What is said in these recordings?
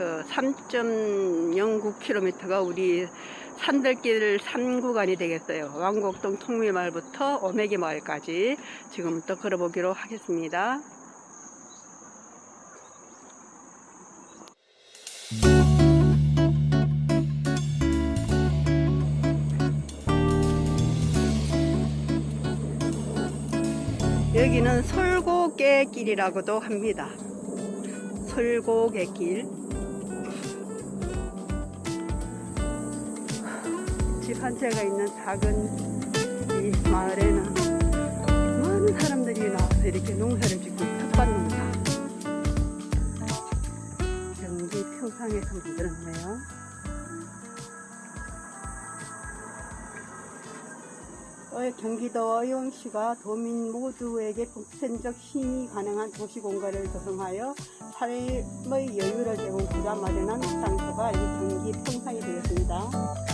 그 3.09km가 우리 산들길 산구간이 되겠어요. 왕곡동 통미마을부터 오메기 마을까지 지금부터 걸어보기로 하겠습니다. 여기는 솔고개길이라고도 합니다. 솔고개길. 집 한 채가 있는 작은 이 마을에는 많은 사람들이 나와서 이렇게 농사를 짓고 텃밭 농사. 경기 평상에서 만들었네요. 어, 경기도 어용시가 도민 모두에게 국sen적 힘이 가능한 도시 공간을 조성하여 삶의 여유를 제공하자 마련한 장소가 이 경기 평상이 되었습니다.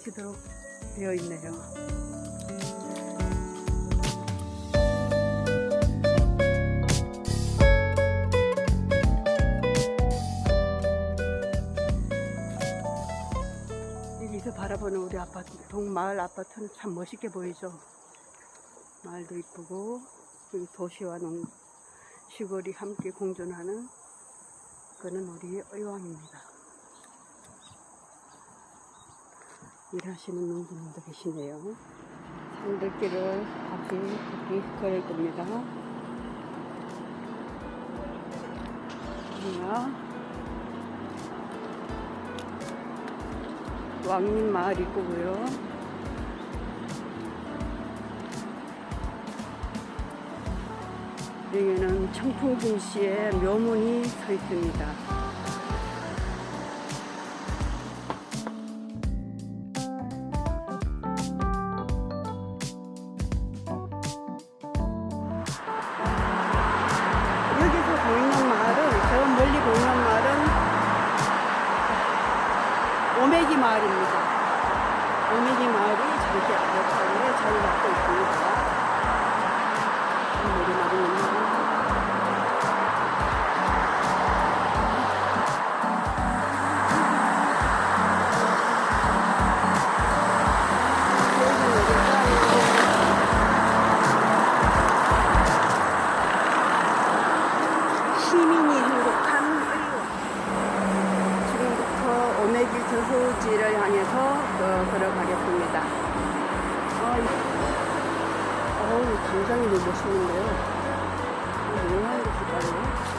쉬도록 되어 있네요. 여기서 바라보는 우리 아파트, 동마을 아파트는 참 멋있게 보이죠. 마을도 이쁘고, 도시와 농, 시골이 함께 공존하는 그는 우리 의왕입니다. 일하시는 농부님도 계시네요. 산들길을 다시 걷기 걸을 겁니다. 여기가 왕림 마을 입구고요. 여기는 청풍진 씨의 묘문이 서 있습니다. 마을입니다. 오메기 마을이 저렇게 아래쪽에 자리 잡고 있습니다. 오메기 마을입니다. 아, 이- 어우, 당장이 너무 멋있는데요. 뭐 하는 것일까요? 궁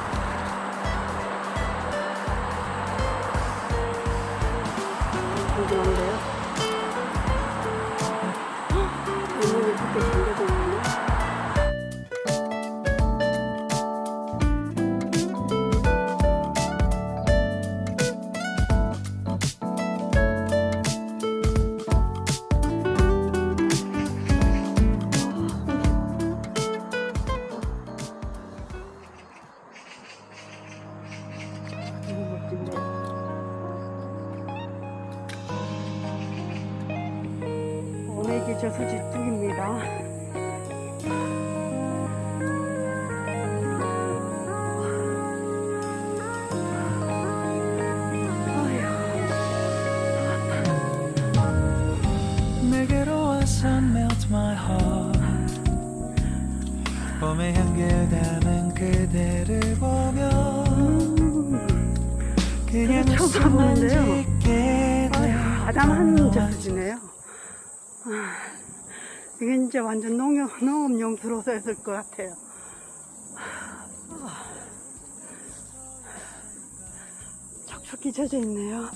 오메기 저수지 쪽입니다. 봄의 향기를 담은 그대를 보며 그냥 처음 아휴, 아담한 저수지네요. 아, 이게 이제 완전 농업, 농업용 들어서 했을 것 같아요. 아, 촉촉히 젖어 있네요.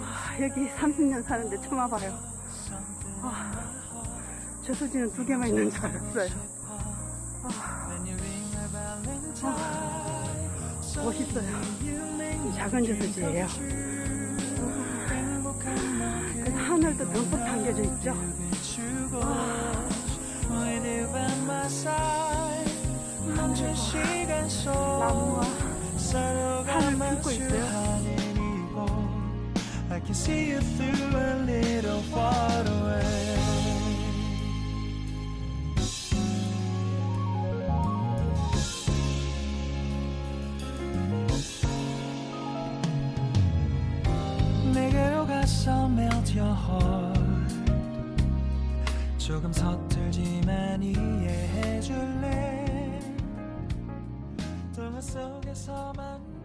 아, 여기 30년 사는데 처음 와봐요. 아, 저수지는 두 개만 있는 줄 알았어요. 멋있어요. 이 작은 저수지예요. 그 하늘도 듬뿍 담겨져 있죠. 나무와 하늘 품고 있어요. 조금 서툴지만 이해해줄래? 동화 속에서만